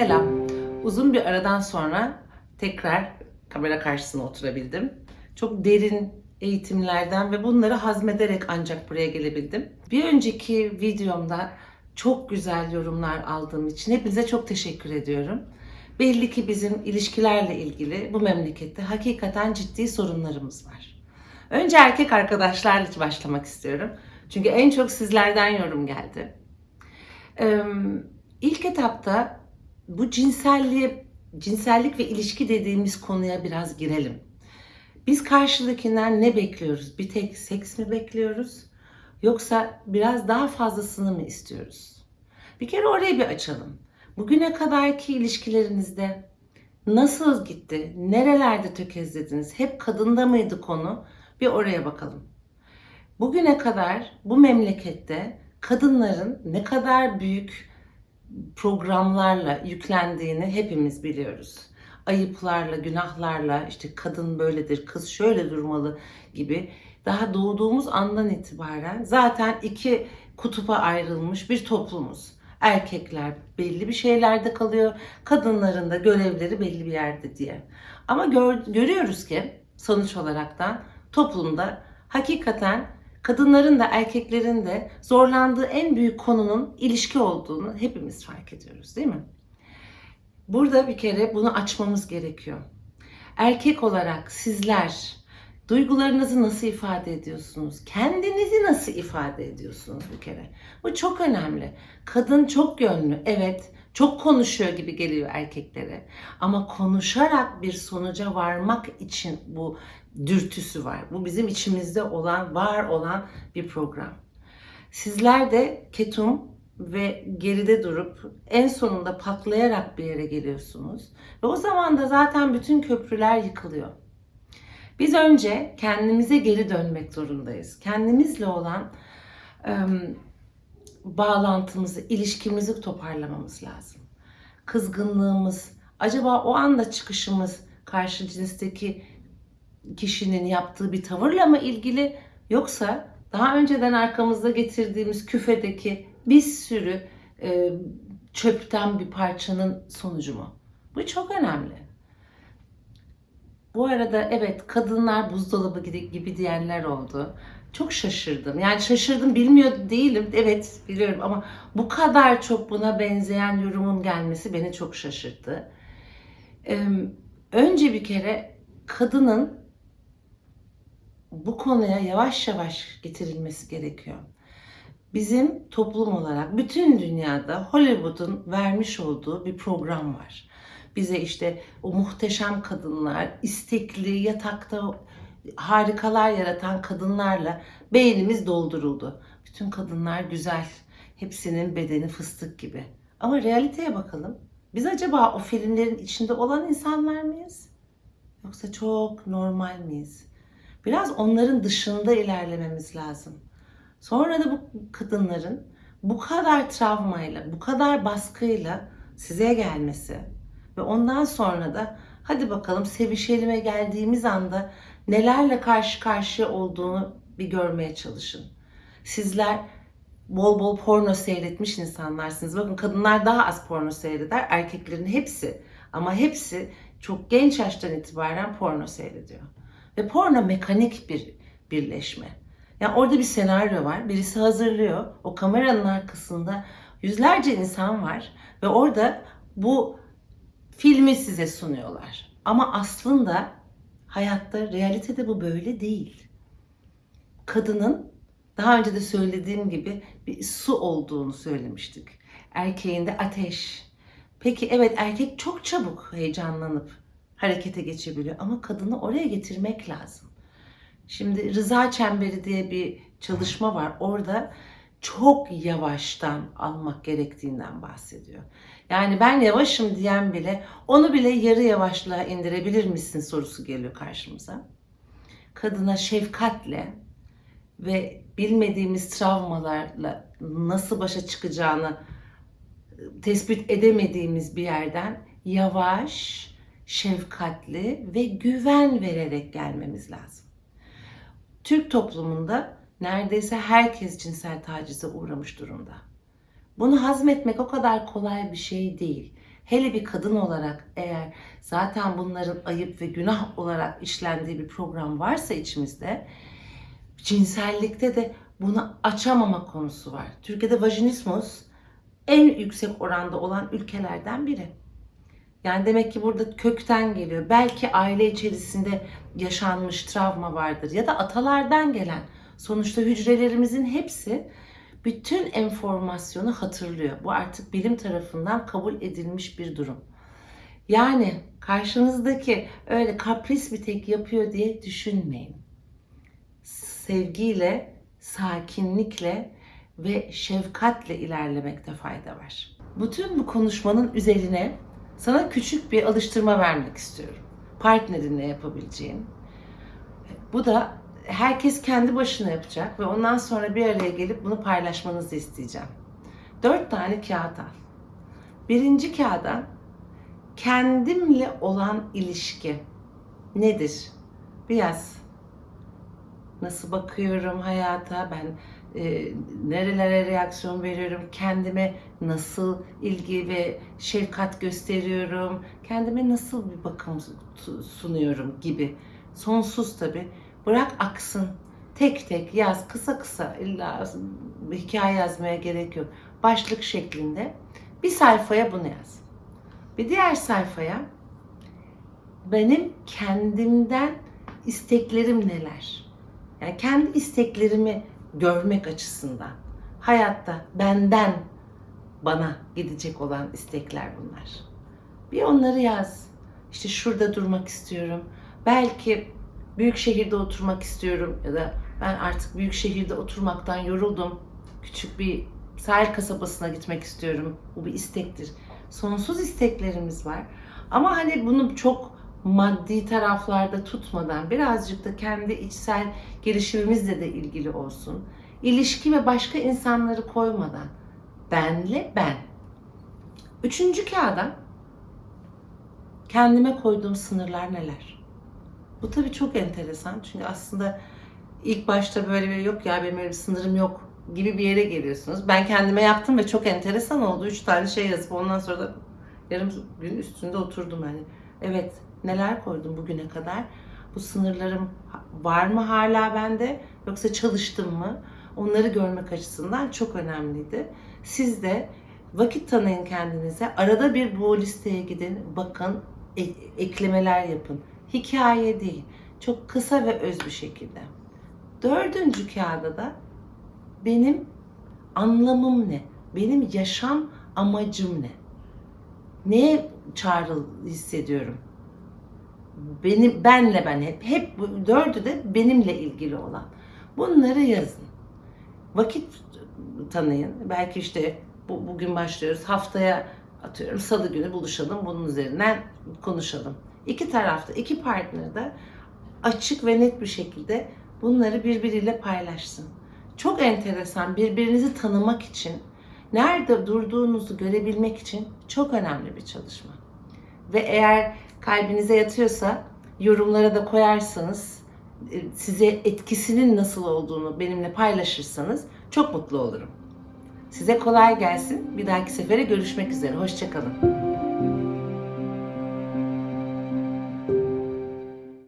Selam. Uzun bir aradan sonra tekrar kamera karşısına oturabildim. Çok derin eğitimlerden ve bunları hazmederek ancak buraya gelebildim. Bir önceki videomda çok güzel yorumlar aldığım için hepinize çok teşekkür ediyorum. Belli ki bizim ilişkilerle ilgili bu memlekette hakikaten ciddi sorunlarımız var. Önce erkek arkadaşlarla başlamak istiyorum. Çünkü en çok sizlerden yorum geldi. Ee, ilk etapta bu cinselliğe, cinsellik ve ilişki dediğimiz konuya biraz girelim. Biz karşıdakinden ne bekliyoruz? Bir tek seks mi bekliyoruz? Yoksa biraz daha fazlasını mı istiyoruz? Bir kere orayı bir açalım. Bugüne kadarki ilişkilerinizde nasıl gitti? Nerelerde tökezlediniz? Hep kadında mıydı konu? Bir oraya bakalım. Bugüne kadar bu memlekette kadınların ne kadar büyük programlarla yüklendiğini hepimiz biliyoruz. Ayıplarla, günahlarla, işte kadın böyledir, kız şöyle durmalı gibi daha doğduğumuz andan itibaren zaten iki kutupa ayrılmış bir toplumuz. Erkekler belli bir şeylerde kalıyor, kadınların da görevleri belli bir yerde diye. Ama gör, görüyoruz ki sonuç olaraktan toplumda hakikaten kadınların da erkeklerin de zorlandığı en büyük konunun ilişki olduğunu hepimiz fark ediyoruz değil mi? Burada bir kere bunu açmamız gerekiyor. Erkek olarak sizler duygularınızı nasıl ifade ediyorsunuz? Kendinizi nasıl ifade ediyorsunuz bir kere? Bu çok önemli. Kadın çok yönlü. Evet, çok konuşuyor gibi geliyor erkeklere. Ama konuşarak bir sonuca varmak için bu dürtüsü var. Bu bizim içimizde olan, var olan bir program. Sizler de ketum ve geride durup en sonunda patlayarak bir yere geliyorsunuz. Ve o zaman da zaten bütün köprüler yıkılıyor. Biz önce kendimize geri dönmek zorundayız. Kendimizle olan bağlantımızı, ilişkimizi toparlamamız lazım. Kızgınlığımız, acaba o anda çıkışımız karşı cinsteki kişinin yaptığı bir tavırla mı ilgili yoksa daha önceden arkamızda getirdiğimiz küfedeki bir sürü e, çöpten bir parçanın sonucu mu? Bu çok önemli. Bu arada evet kadınlar buzdolabı gibi, diyenler oldu. Çok şaşırdım. Yani şaşırdım bilmiyor değilim. Evet biliyorum ama bu kadar çok buna benzeyen yorumun gelmesi beni çok şaşırttı. Önce bir kere kadının bu konuya yavaş yavaş getirilmesi gerekiyor. Bizim toplum olarak bütün dünyada Hollywood'un vermiş olduğu bir program var. Bize işte o muhteşem kadınlar, istekli, yatakta harikalar yaratan kadınlarla beynimiz dolduruldu. Bütün kadınlar güzel, hepsinin bedeni fıstık gibi. Ama realiteye bakalım. Biz acaba o filmlerin içinde olan insanlar mıyız? Yoksa çok normal miyiz? Biraz onların dışında ilerlememiz lazım. Sonra da bu kadınların bu kadar travmayla, bu kadar baskıyla size gelmesi ve ondan sonra da hadi bakalım sevişelime geldiğimiz anda nelerle karşı karşıya olduğunu bir görmeye çalışın. Sizler bol bol porno seyretmiş insanlarsınız. Bakın kadınlar daha az porno seyreder, erkeklerin hepsi ama hepsi çok genç yaştan itibaren porno seyrediyor. Ve porno mekanik bir birleşme. Yani orada bir senaryo var. Birisi hazırlıyor. O kameranın arkasında yüzlerce insan var. Ve orada bu filmi size sunuyorlar. Ama aslında hayatta, realitede bu böyle değil. Kadının daha önce de söylediğim gibi bir su olduğunu söylemiştik. Erkeğin de ateş. Peki evet erkek çok çabuk heyecanlanıp harekete geçebiliyor ama kadını oraya getirmek lazım. Şimdi rıza çemberi diye bir çalışma var. Orada çok yavaştan almak gerektiğinden bahsediyor. Yani ben yavaşım diyen bile onu bile yarı yavaşlığa indirebilir misin sorusu geliyor karşımıza. Kadına şefkatle ve bilmediğimiz travmalarla nasıl başa çıkacağını tespit edemediğimiz bir yerden yavaş, şefkatli ve güven vererek gelmemiz lazım. Türk toplumunda neredeyse herkes cinsel tacize uğramış durumda. Bunu hazmetmek o kadar kolay bir şey değil. hele bir kadın olarak eğer zaten bunların ayıp ve günah olarak işlendiği bir program varsa içimizde cinsellikte de bunu açamama konusu var. Türkiye'de vajinismus en yüksek oranda olan ülkelerden biri. Yani demek ki burada kökten geliyor. Belki aile içerisinde yaşanmış travma vardır ya da atalardan gelen. Sonuçta hücrelerimizin hepsi bütün enformasyonu hatırlıyor. Bu artık bilim tarafından kabul edilmiş bir durum. Yani karşınızdaki öyle kapris bir tek yapıyor diye düşünmeyin. Sevgiyle, sakinlikle ve şefkatle ilerlemekte fayda var. Bütün bu konuşmanın üzerine sana küçük bir alıştırma vermek istiyorum. Partnerinle yapabileceğin. Bu da herkes kendi başına yapacak ve ondan sonra bir araya gelip bunu paylaşmanızı isteyeceğim. Dört tane kağıt al. Birinci kağıda kendimle olan ilişki nedir? Biraz nasıl bakıyorum hayata, ben e, nerelere reaksiyon veriyorum, kendime nasıl ilgi ve şefkat gösteriyorum, kendime nasıl bir bakım sunuyorum gibi. Sonsuz tabi. Bırak aksın. Tek tek yaz, kısa kısa illa hikaye yazmaya gerek yok. Başlık şeklinde bir sayfaya bunu yaz. Bir diğer sayfaya benim kendimden isteklerim neler? Yani kendi isteklerimi görmek açısından. Hayatta benden bana gidecek olan istekler bunlar. Bir onları yaz. İşte şurada durmak istiyorum. Belki büyük şehirde oturmak istiyorum ya da ben artık büyük şehirde oturmaktan yoruldum. Küçük bir sahil kasabasına gitmek istiyorum. Bu bir istektir. Sonsuz isteklerimiz var. Ama hani bunu çok maddi taraflarda tutmadan birazcık da kendi içsel gelişimimizle de ilgili olsun. İlişki ve başka insanları koymadan benle ben. Üçüncü kağıda kendime koyduğum sınırlar neler? Bu tabii çok enteresan çünkü aslında ilk başta böyle bir yok ya benim öyle bir sınırım yok gibi bir yere geliyorsunuz. Ben kendime yaptım ve çok enteresan oldu. Üç tane şey yazıp ondan sonra da yarım gün üstünde oturdum hani. Evet neler koydum bugüne kadar? Bu sınırlarım var mı hala bende yoksa çalıştım mı? Onları görmek açısından çok önemliydi. Siz de vakit tanıyın kendinize. Arada bir bu listeye gidin, bakın, e- eklemeler yapın. Hikaye değil, çok kısa ve öz bir şekilde. Dördüncü kağıda da benim anlamım ne? Benim yaşam amacım ne? Neye çağrı hissediyorum? Benim benle ben hep hep dördü de benimle ilgili olan. Bunları yazın. Vakit tanıyın. Belki işte bu, bugün başlıyoruz. Haftaya atıyorum salı günü buluşalım. Bunun üzerinden konuşalım. İki tarafta, iki partner de açık ve net bir şekilde bunları birbiriyle paylaşsın. Çok enteresan birbirinizi tanımak için, nerede durduğunuzu görebilmek için çok önemli bir çalışma. Ve eğer kalbinize yatıyorsa yorumlara da koyarsanız e, size etkisinin nasıl olduğunu benimle paylaşırsanız çok mutlu olurum. Size kolay gelsin. Bir dahaki sefere görüşmek üzere. Hoşçakalın.